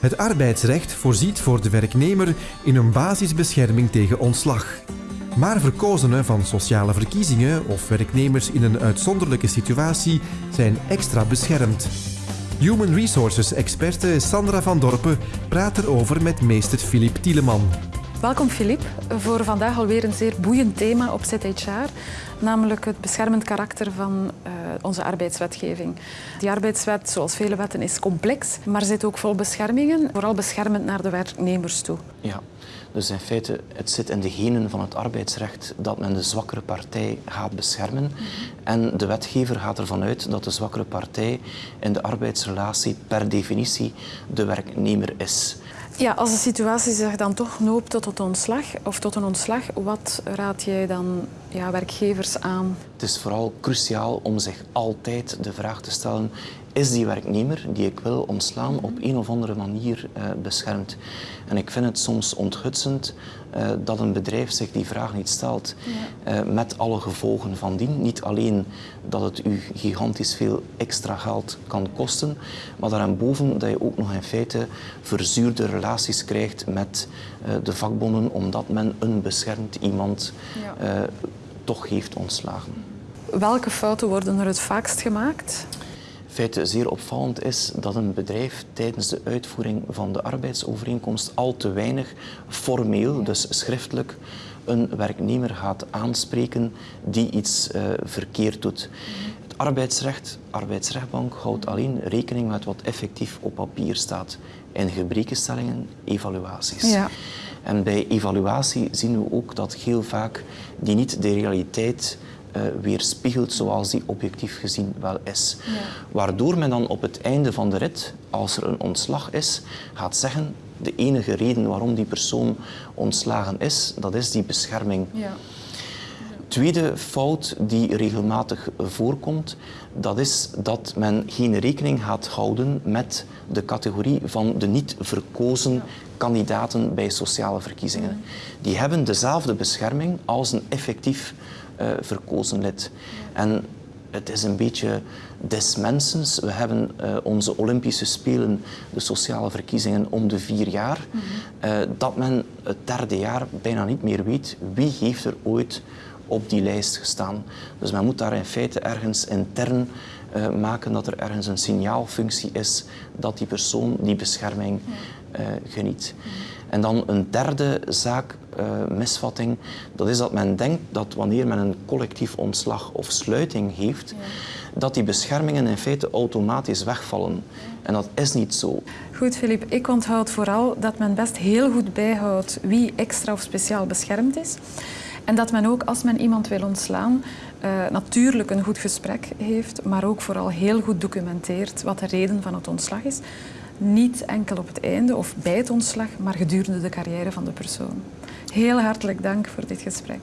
Het arbeidsrecht voorziet voor de werknemer in een basisbescherming tegen ontslag. Maar verkozenen van sociale verkiezingen of werknemers in een uitzonderlijke situatie zijn extra beschermd. Human Resources experte Sandra van Dorpen praat erover met meester Filip Tieleman. Welkom Filip voor vandaag alweer een zeer boeiend thema op ZHR, namelijk het beschermend karakter van uh, onze arbeidswetgeving. Die arbeidswet, zoals vele wetten, is complex, maar zit ook vol beschermingen, vooral beschermend naar de werknemers toe. Ja. Dus in feite, het zit in de genen van het arbeidsrecht dat men de zwakkere partij gaat beschermen. En de wetgever gaat ervan uit dat de zwakkere partij in de arbeidsrelatie per definitie de werknemer is. Ja, als de situatie zich dan toch noopt tot het ontslag of tot een ontslag, wat raad jij dan ja, werkgevers aan? Het is vooral cruciaal om zich altijd de vraag te stellen is die werknemer die ik wil ontslaan op een of andere manier uh, beschermd? En ik vind het soms onthutsend uh, dat een bedrijf zich die vraag niet stelt. Ja. Uh, met alle gevolgen van dien. Niet alleen dat het u gigantisch veel extra geld kan kosten, maar daarboven dat je ook nog in feite verzuurde relaties krijgt met de vakbonden, omdat men een beschermd iemand ja. toch heeft ontslagen. Welke fouten worden er het vaakst gemaakt? Feite zeer opvallend is dat een bedrijf tijdens de uitvoering van de arbeidsovereenkomst al te weinig formeel, dus schriftelijk, een werknemer gaat aanspreken die iets uh, verkeerd doet. Het arbeidsrecht, arbeidsrechtbank, houdt alleen rekening met wat effectief op papier staat. In gebrekenstellingen, evaluaties. Ja. En bij evaluatie zien we ook dat heel vaak die niet de realiteit weerspiegelt zoals die objectief gezien wel is. Ja. Waardoor men dan op het einde van de rit, als er een ontslag is, gaat zeggen de enige reden waarom die persoon ontslagen is, dat is die bescherming. Ja. Tweede fout die regelmatig voorkomt, dat is dat men geen rekening gaat houden met de categorie van de niet verkozen kandidaten bij sociale verkiezingen. Die hebben dezelfde bescherming als een effectief uh, verkozen lid. En het is een beetje des mensens. We hebben uh, onze Olympische Spelen, de sociale verkiezingen, om de vier jaar. Mm -hmm. uh, dat men het derde jaar bijna niet meer weet wie heeft er ooit op die lijst gestaan. Dus men moet daar in feite ergens intern uh, maken dat er ergens een signaalfunctie is dat die persoon die bescherming geniet. Mm -hmm. En dan een derde zaak, uh, misvatting, dat is dat men denkt dat wanneer men een collectief ontslag of sluiting heeft, ja. dat die beschermingen in feite automatisch wegvallen. En dat is niet zo. Goed, Filip. Ik onthoud vooral dat men best heel goed bijhoudt wie extra of speciaal beschermd is. En dat men ook, als men iemand wil ontslaan, uh, natuurlijk een goed gesprek heeft, maar ook vooral heel goed documenteert wat de reden van het ontslag is. Niet enkel op het einde of bij het ontslag, maar gedurende de carrière van de persoon. Heel hartelijk dank voor dit gesprek.